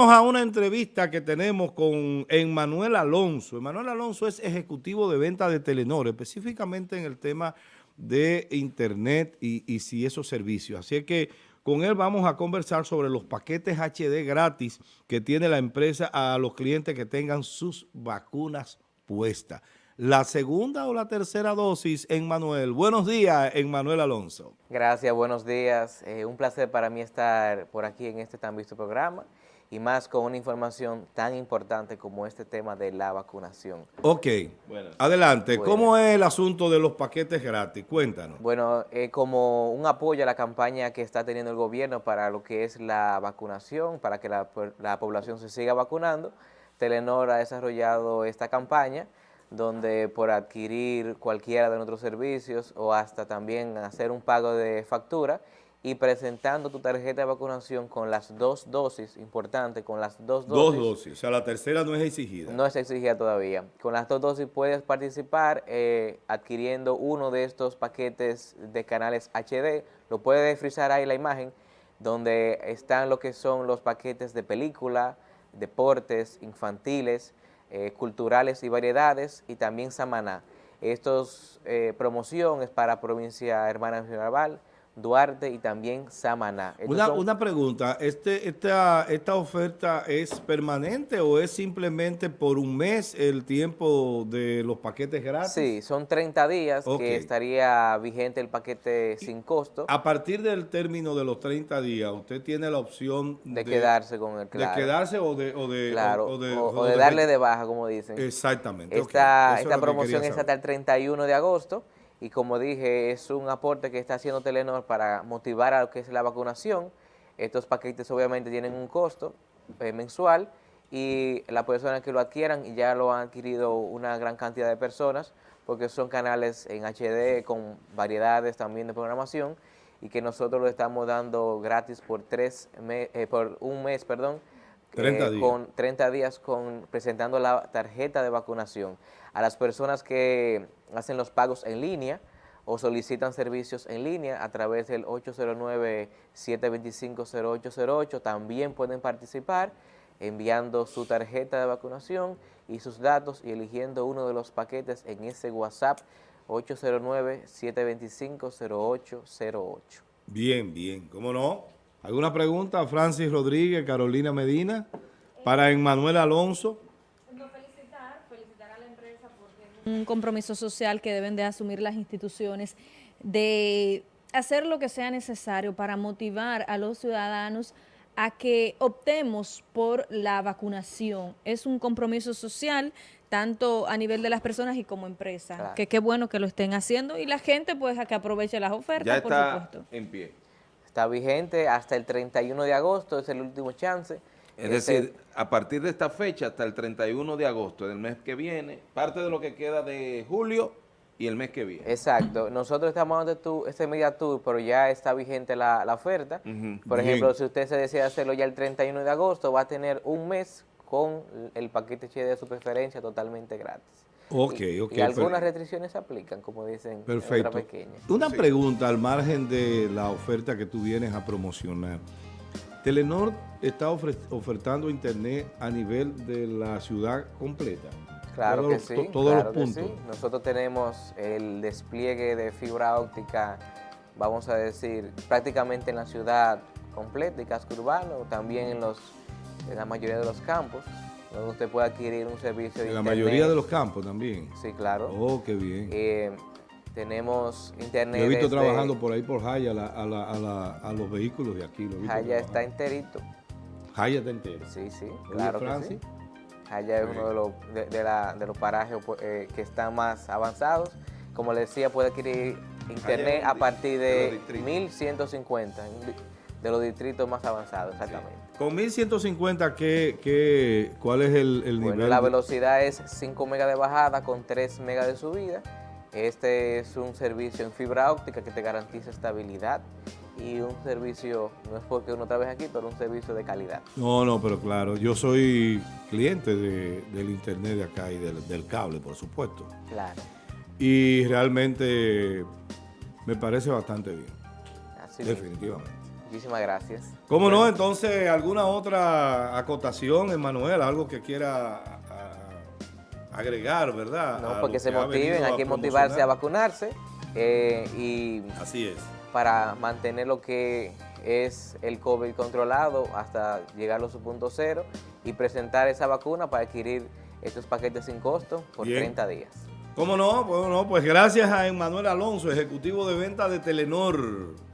Vamos a una entrevista que tenemos con Emmanuel Alonso. Emmanuel Alonso es ejecutivo de venta de Telenor, específicamente en el tema de Internet y, si esos servicios. Así que con él vamos a conversar sobre los paquetes HD gratis que tiene la empresa a los clientes que tengan sus vacunas puestas. La segunda o la tercera dosis, Emmanuel. Buenos días, Emmanuel Alonso. Gracias, buenos días. Eh, un placer para mí estar por aquí en este tan visto programa y más con una información tan importante como este tema de la vacunación. Ok, adelante. ¿Cómo es el asunto de los paquetes gratis? Cuéntanos. Bueno, eh, como un apoyo a la campaña que está teniendo el gobierno para lo que es la vacunación, para que la, la población se siga vacunando, Telenor ha desarrollado esta campaña donde por adquirir cualquiera de nuestros servicios o hasta también hacer un pago de factura, y presentando tu tarjeta de vacunación con las dos dosis, importante, con las dos dosis. Dos dosis, o sea, la tercera no es exigida. No es exigida todavía. Con las dos dosis puedes participar eh, adquiriendo uno de estos paquetes de canales HD, lo puedes frizar ahí la imagen, donde están lo que son los paquetes de película, deportes, infantiles, eh, culturales y variedades, y también Samaná. Estos eh, promoción es para provincia Hermana Naval, Duarte y también Samaná. Una, una, pregunta, este, esta, ¿esta oferta es permanente o es simplemente por un mes el tiempo de los paquetes gratis? Sí, son 30 días que estaría vigente el paquete sin costo. A partir del término de los 30 días, usted tiene la opción de, quedarse con el claro. De quedarse o de, o de, o, de, darle de baja, como dicen. Exactamente. Esta, esta promoción es hasta el 31 de agosto y como dije, es un aporte que está haciendo Telenor para motivar a lo que es la vacunación. Estos paquetes obviamente tienen un costo eh, mensual y las personas que lo adquieran, ya lo han adquirido una gran cantidad de personas, porque son canales en HD con variedades también de programación y que nosotros lo estamos dando gratis por, tres eh, por un mes, perdón, 30 eh, días. con 30 días con, presentando la tarjeta de vacunación. A las personas que hacen los pagos en línea o solicitan servicios en línea a través del 809-725-0808, también pueden participar enviando su tarjeta de vacunación y sus datos y eligiendo uno de los paquetes en ese WhatsApp 809-725-0808. Bien, bien, ¿cómo no? ¿Alguna pregunta? Francis Rodríguez, Carolina Medina, para Emmanuel Alonso. Felicitar, felicitar a la empresa porque un compromiso social que deben de asumir las instituciones de hacer lo que sea necesario para motivar a los ciudadanos a que optemos por la vacunación. Es un compromiso social tanto a nivel de las personas y como empresa, que qué bueno que lo estén haciendo y la gente pues a que aproveche las ofertas, ya está en pie. Está vigente hasta el 31 de agosto, es el último chance. Es decir, a partir de esta fecha hasta el 31 de agosto del mes que viene, parte de lo que queda de julio y el mes que viene. Exacto. Nosotros estamos dando este Media Tour, pero ya está vigente la, oferta. Por ejemplo, si usted se desea hacerlo ya el 31 de agosto, va a tener un mes con el paquete HD de su preferencia totalmente gratis. Ok, ok. Y algunas restricciones se aplican, como dicen Perfecto. pequeña. Una pregunta al margen de la oferta que tú vienes a promocionar. Telenor está ofertando internet a nivel de la ciudad completa. Claro que sí. Todos los puntos. Nosotros tenemos el despliegue de fibra óptica, vamos a decir, prácticamente en la ciudad completa y casco urbano, también en, los, en la mayoría de los campos donde usted puede adquirir un servicio de En la mayoría de los campos también. Sí, claro. Oh, qué bien. Eh, tenemos internet. Yo he visto trabajando por ahí por Jaya a, los vehículos de aquí. Jaya está enterito. Jaya está entero. Sí, sí, claro que sí. Jaya es uno de los, de, los parajes eh, que están más avanzados. Como le decía, puede adquirir internet a partir de, de 1150 de los distritos más avanzados, exactamente. Con 1150, ¿qué, qué, cuál es el, el bueno, La velocidad es 5 megas de bajada con 3 megas de subida. Este es un servicio en fibra óptica que te garantiza estabilidad y un servicio, no es porque uno trabaje aquí, pero un servicio de calidad. No, no, pero claro, yo soy cliente de, del internet de acá y del, del cable, por supuesto. Claro. Y realmente me parece bastante bien. Así Definitivamente. Muchísimas gracias. ¿Cómo no? Entonces, ¿alguna otra acotación, Emanuel? Algo que quiera agregar, ¿verdad? No, porque se motiven, hay que motivarse a vacunarse eh, y... Así es. Para mantener lo que es el COVID controlado hasta llegar a su punto cero y presentar esa vacuna para adquirir estos paquetes sin costo por 30 días. ¿Cómo no? Bueno, no, pues gracias a Emanuel Alonso, ejecutivo de venta de Telenor.